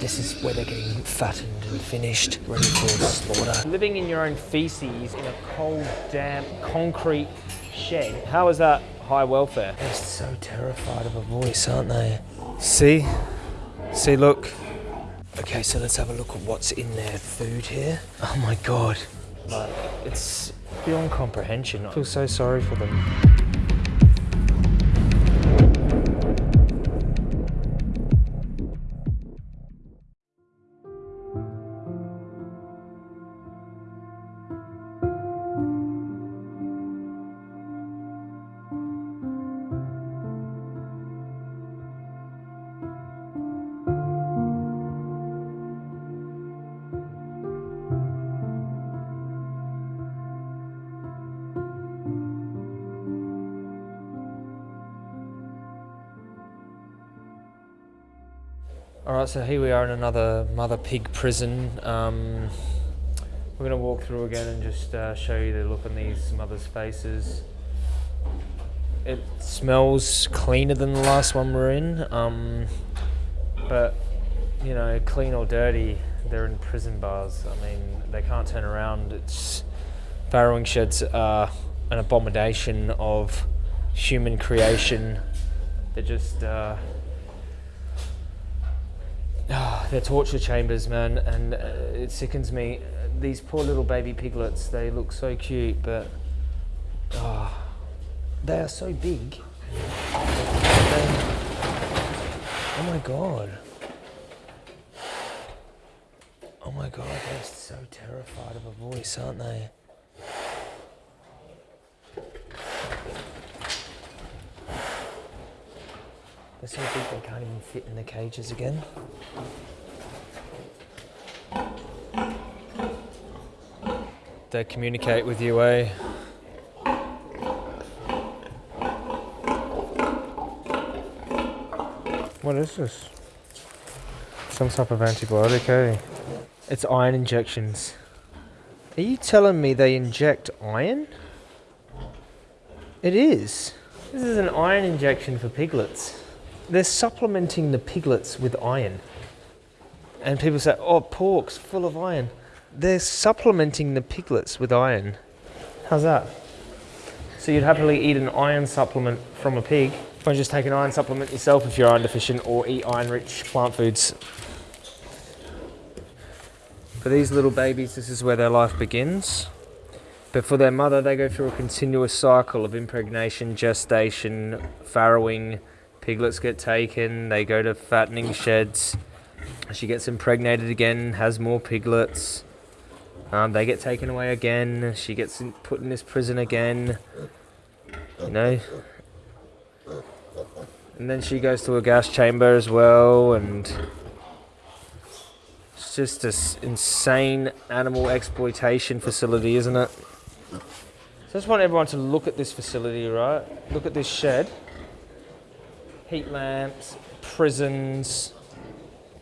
This is where they're getting fattened and finished, ready for slaughter. Living in your own feces in a cold, damp, concrete shed. How is that high welfare? They're so terrified of a voice, aren't they? See? See, look. Okay, so let's have a look at what's in their food here. Oh my god. Like, it's beyond comprehension. I feel so sorry for them. All right, so here we are in another mother pig prison. Um, we're going to walk through again and just uh, show you the look on these mothers' faces. It smells cleaner than the last one we're in, um, but you know, clean or dirty, they're in prison bars. I mean, they can't turn around. It's farrowing sheds are an abomination of human creation. They're just. Uh, Oh, they're torture chambers, man, and uh, it sickens me. These poor little baby piglets, they look so cute, but oh, they are so big. Oh my god. Oh my god, they're so terrified of a voice, aren't they? They're so big they can't even fit in the cages again. They communicate with you, eh? What is this? Some type of antibiotic, eh? It's iron injections. Are you telling me they inject iron? It is. This is an iron injection for piglets they're supplementing the piglets with iron. And people say, oh, pork's full of iron. They're supplementing the piglets with iron. How's that? So you'd happily eat an iron supplement from a pig, or just take an iron supplement yourself if you're iron deficient, or eat iron-rich plant foods. For these little babies, this is where their life begins. But for their mother, they go through a continuous cycle of impregnation, gestation, farrowing, Piglets get taken, they go to fattening sheds. She gets impregnated again, has more piglets. Um, they get taken away again. She gets in, put in this prison again. You know. And then she goes to a gas chamber as well, and it's just this insane animal exploitation facility, isn't it? So I just want everyone to look at this facility, right? Look at this shed heat lamps, prisons,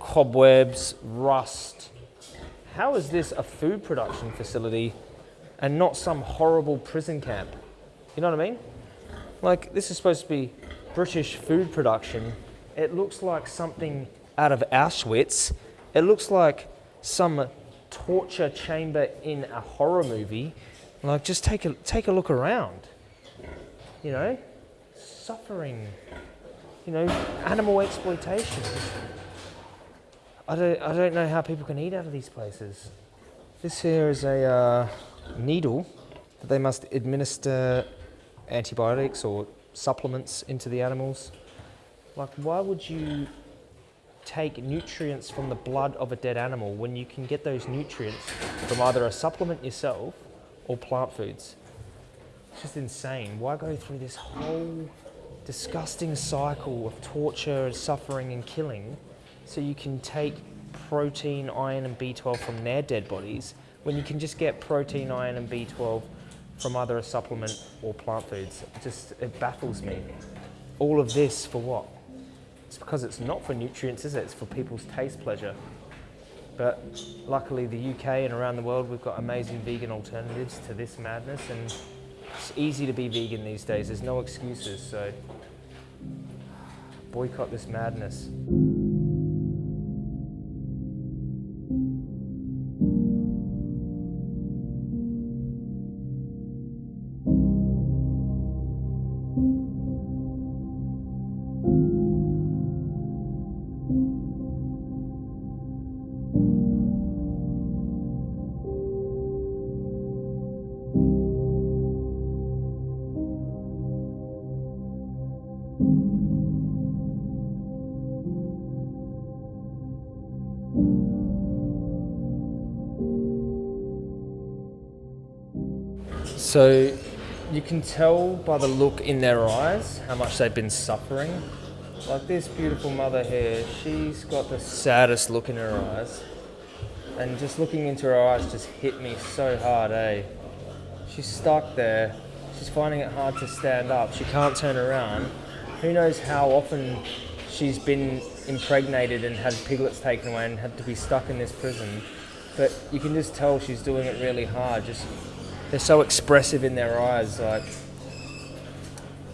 cobwebs, rust. How is this a food production facility and not some horrible prison camp? You know what I mean? Like, this is supposed to be British food production. It looks like something out of Auschwitz. It looks like some torture chamber in a horror movie. Like, just take a, take a look around. You know? Suffering you know, animal exploitation. I don't, I don't know how people can eat out of these places. This here is a uh, needle that they must administer antibiotics or supplements into the animals. Like, why would you take nutrients from the blood of a dead animal when you can get those nutrients from either a supplement yourself or plant foods? It's just insane. Why go through this whole disgusting cycle of torture, suffering, and killing so you can take protein, iron, and B12 from their dead bodies when you can just get protein, iron, and B12 from either a supplement or plant foods. It just it baffles me. All of this for what? It's because it's not for nutrients, is it? It's for people's taste pleasure. But luckily, the UK and around the world, we've got amazing vegan alternatives to this madness, and it's easy to be vegan these days. There's no excuses. So boycott this madness. So you can tell by the look in their eyes how much they've been suffering. Like this beautiful mother here, she's got the saddest look in her eyes. And just looking into her eyes just hit me so hard, eh? She's stuck there. She's finding it hard to stand up. She can't turn around. Who knows how often she's been impregnated and had piglets taken away and had to be stuck in this prison. But you can just tell she's doing it really hard. Just they're so expressive in their eyes. Like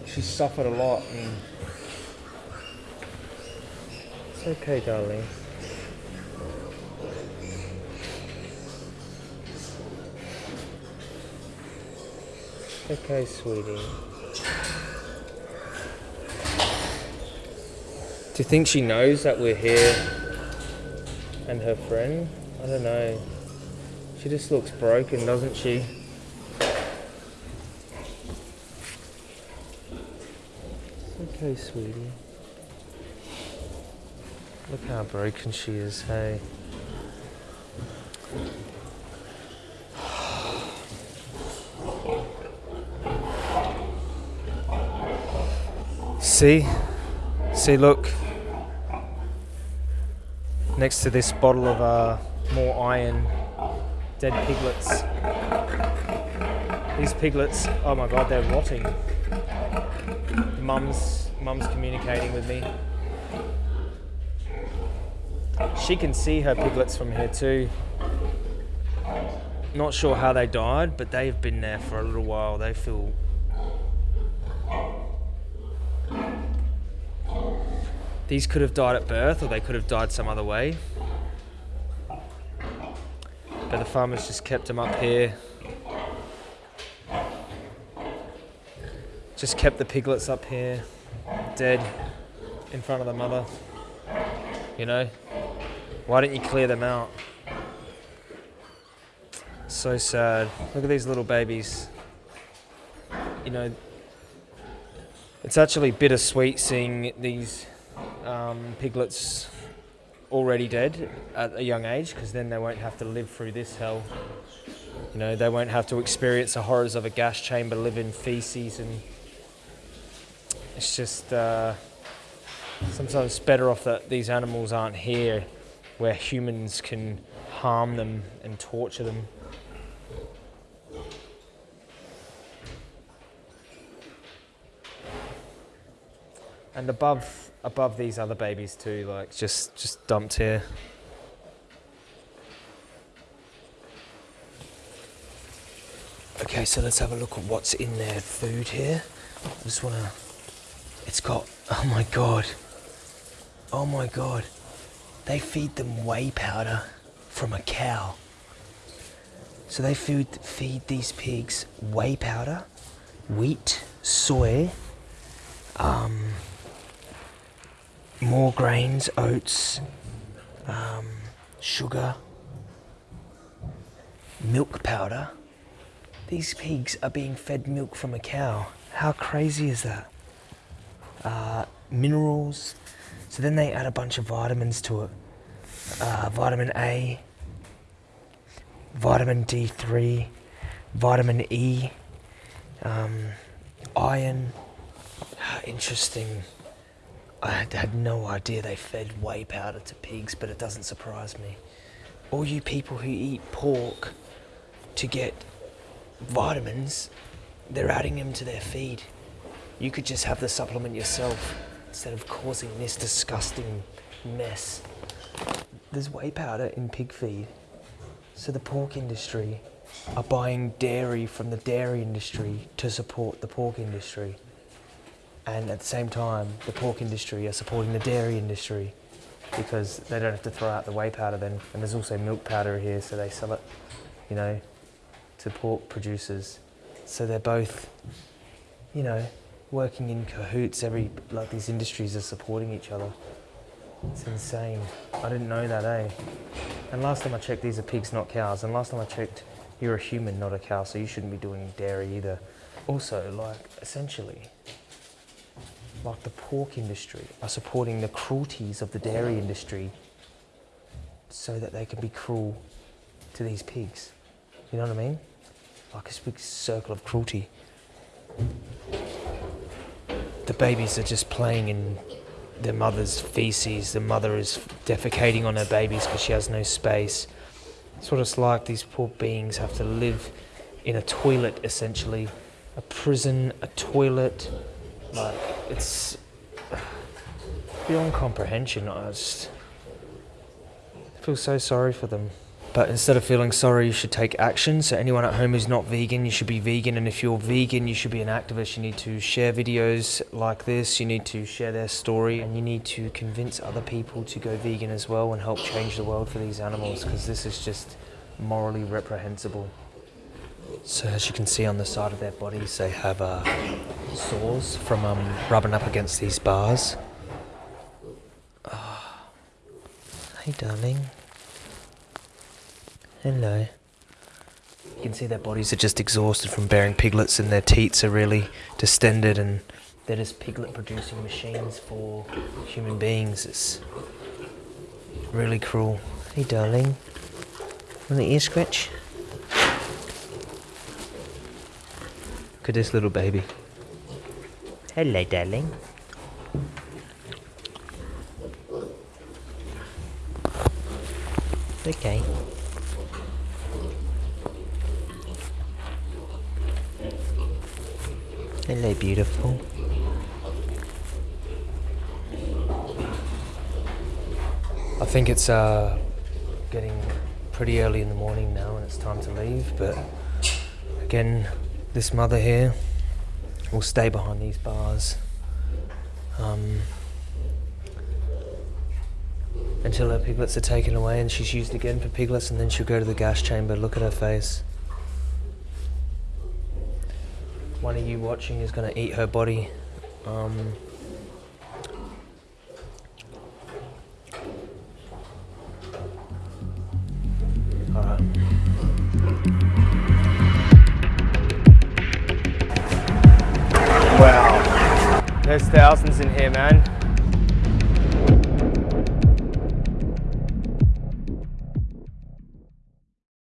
she's suffered a lot, it's okay, darling. Okay, sweetie. Do you think she knows that we're here and her friend? I don't know. She just looks broken, doesn't she? Okay, sweetie. Look how broken she is, hey. See? See, look. Next to this bottle of uh, more iron, dead piglets. These piglets, oh my god, they're rotting. Mum's mum's communicating with me. She can see her piglets from here too. Not sure how they died, but they've been there for a little while. They feel These could have died at birth or they could have died some other way. But the farmers just kept them up here. Just kept the piglets up here dead in front of the mother. You know? Why don't you clear them out? So sad. Look at these little babies. You know, it's actually bittersweet seeing these um, piglets already dead at a young age because then they won't have to live through this hell. You know, they won't have to experience the horrors of a gas chamber, live in feces and it's just uh, sometimes better off that these animals aren't here where humans can harm them and torture them. And above above these other babies too, like just just dumped here. Okay, so let's have a look at what's in their food here. I just want to it's got, oh my god. Oh my god. They feed them whey powder from a cow. So they feed, feed these pigs whey powder, wheat, soy, um, more grains, oats, um, sugar, milk powder. These pigs are being fed milk from a cow. How crazy is that? Uh, minerals. So then they add a bunch of vitamins to it. Uh, vitamin A, vitamin D3, vitamin E, um, iron. Interesting. I had no idea they fed whey powder to pigs, but it doesn't surprise me. All you people who eat pork to get vitamins, they're adding them to their feed. You could just have the supplement yourself instead of causing this disgusting mess. There's whey powder in pig feed. So the pork industry are buying dairy from the dairy industry to support the pork industry. And at the same time, the pork industry are supporting the dairy industry because they don't have to throw out the whey powder then. And there's also milk powder here, so they sell it, you know, to pork producers. So they're both, you know, working in cahoots. Every like these industries are supporting each other. It's insane. I didn't know that, eh? And last time I checked, these are pigs, not cows. And last time I checked, you're a human, not a cow, so you shouldn't be doing dairy either. Also, like, essentially, like the pork industry are supporting the cruelties of the dairy industry so that they can be cruel to these pigs. You know what I mean? Like a big circle of cruelty. The babies are just playing in their mother's feces. The mother is defecating on her babies because she has no space. It's what it's like these poor beings have to live in a toilet essentially. A prison, a toilet. Like, it's beyond comprehension. I just feel so sorry for them. But instead of feeling sorry, you should take action. So anyone at home who's not vegan, you should be vegan. And if you're vegan, you should be an activist. You need to share videos like this. You need to share their story. And you need to convince other people to go vegan as well and help change the world for these animals because this is just morally reprehensible. So as you can see on the side of their bodies, they have uh, sores from um, rubbing up against these bars. Oh. Hey darling. Hello. You can see their bodies are just exhausted from bearing piglets and their teats are really distended and they're just piglet producing machines for human beings. It's really cruel. Hey darling. Want an ear scratch? Look at this little baby. Hello darling. Okay. Hello, beautiful. I think it's uh, getting pretty early in the morning now and it's time to leave, but again, this mother here will stay behind these bars um, until her piglets are taken away and she's used again for piglets and then she'll go to the gas chamber. Look at her face. One of you watching is going to eat her body. Um, Alright. Wow. There's thousands in here, man.